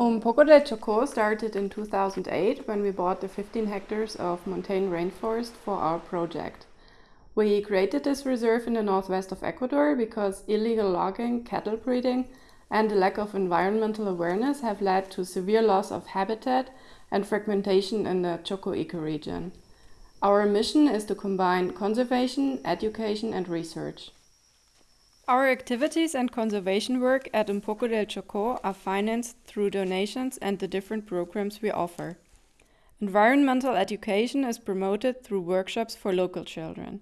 Um Poco del Chocó started in 2008 when we bought the 15 hectares of montane rainforest for our project. We created this reserve in the northwest of Ecuador because illegal logging, cattle breeding, and the lack of environmental awareness have led to severe loss of habitat and fragmentation in the Choco ecoregion. Our mission is to combine conservation, education and research. Our activities and conservation work at Un del Chocó are financed through donations and the different programs we offer. Environmental education is promoted through workshops for local children.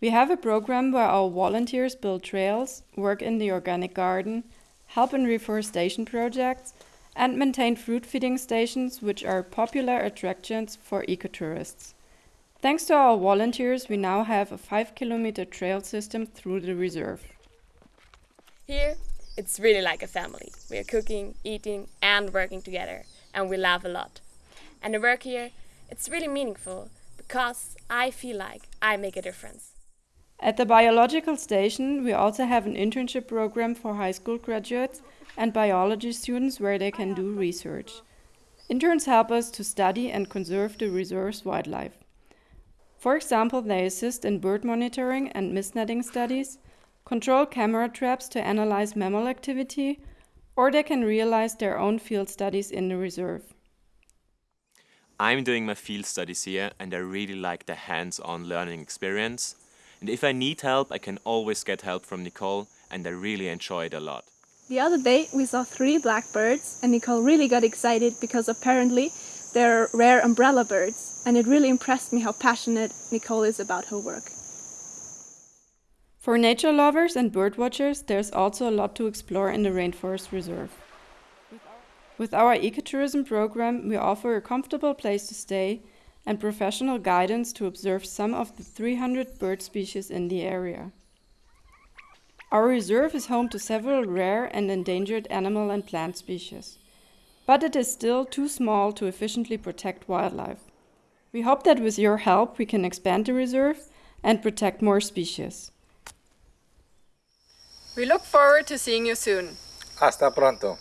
We have a program where our volunteers build trails, work in the organic garden, help in reforestation projects, and maintain fruit feeding stations, which are popular attractions for ecotourists. Thanks to our volunteers, we now have a 5 kilometer trail system through the reserve. Here, it's really like a family. We are cooking, eating, and working together, and we laugh a lot. And the work here, it's really meaningful because I feel like I make a difference. At the biological station, we also have an internship program for high school graduates and biology students where they can do research. Interns help us to study and conserve the reserve's wildlife. For example, they assist in bird monitoring and mist netting studies, control camera traps to analyze mammal activity, or they can realize their own field studies in the reserve. I'm doing my field studies here and I really like the hands-on learning experience and if I need help, I can always get help from Nicole and I really enjoy it a lot. The other day we saw three blackbirds and Nicole really got excited because apparently they're rare umbrella birds and it really impressed me how passionate Nicole is about her work. For nature lovers and bird watchers, there's also a lot to explore in the Rainforest Reserve. With our ecotourism program, we offer a comfortable place to stay and professional guidance to observe some of the 300 bird species in the area. Our reserve is home to several rare and endangered animal and plant species, but it is still too small to efficiently protect wildlife. We hope that with your help we can expand the reserve and protect more species. We look forward to seeing you soon. Hasta pronto.